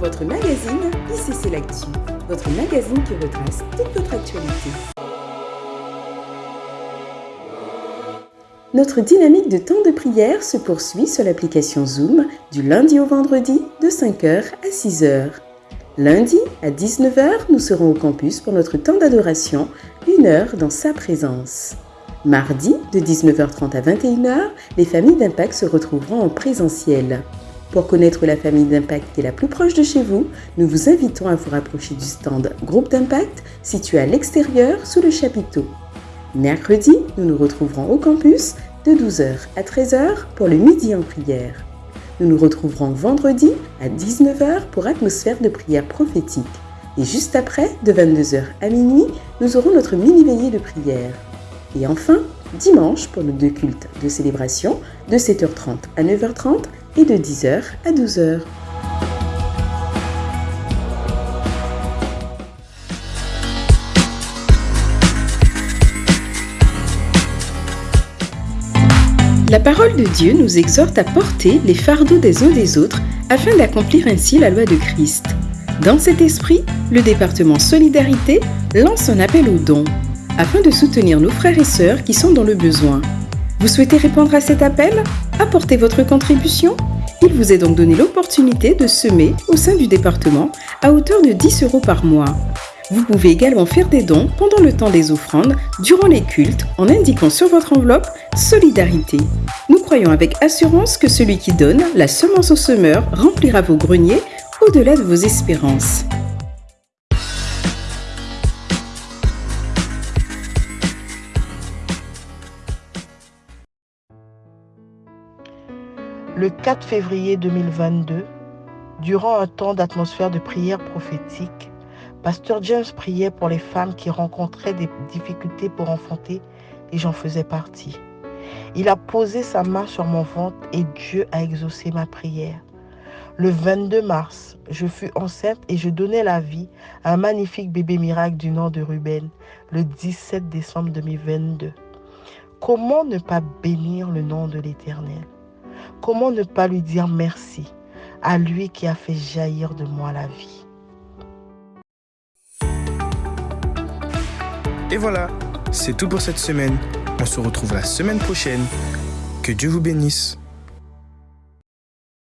votre magazine ICC L'Actu, votre magazine qui retrace toute votre actualité. Notre dynamique de temps de prière se poursuit sur l'application Zoom du lundi au vendredi de 5h à 6h. Lundi à 19h, nous serons au campus pour notre temps d'adoration, une heure dans sa présence. Mardi, de 19h30 à 21h, les familles d'Impact se retrouveront en présentiel. Pour connaître la famille d'Impact qui est la plus proche de chez vous, nous vous invitons à vous rapprocher du stand Groupe d'Impact situé à l'extérieur sous le chapiteau. Mercredi, nous nous retrouverons au campus de 12h à 13h pour le midi en prière. Nous nous retrouverons vendredi à 19h pour atmosphère de prière prophétique. Et juste après, de 22h à minuit, nous aurons notre mini-veillée de prière. Et enfin, dimanche pour nos deux cultes de célébration de 7h30 à 9h30 et de 10h à 12h. La parole de Dieu nous exhorte à porter les fardeaux des uns des autres afin d'accomplir ainsi la loi de Christ. Dans cet esprit, le département Solidarité lance un appel aux dons afin de soutenir nos frères et sœurs qui sont dans le besoin. Vous souhaitez répondre à cet appel? Apportez votre contribution? Il vous est donc donné l'opportunité de semer au sein du département à hauteur de 10 euros par mois. Vous pouvez également faire des dons pendant le temps des offrandes, durant les cultes, en indiquant sur votre enveloppe Solidarité. Nous croyons avec assurance que celui qui donne la semence au semeur remplira vos greniers au-delà de vos espérances. Le 4 février 2022, durant un temps d'atmosphère de prière prophétique, Pasteur James priait pour les femmes qui rencontraient des difficultés pour enfanter et j'en faisais partie. Il a posé sa main sur mon ventre et Dieu a exaucé ma prière. Le 22 mars, je fus enceinte et je donnais la vie à un magnifique bébé miracle du nom de Ruben le 17 décembre 2022. Comment ne pas bénir le nom de l'Éternel? Comment ne pas lui dire merci à lui qui a fait jaillir de moi la vie? Et voilà, c'est tout pour cette semaine. On se retrouve la semaine prochaine. Que Dieu vous bénisse.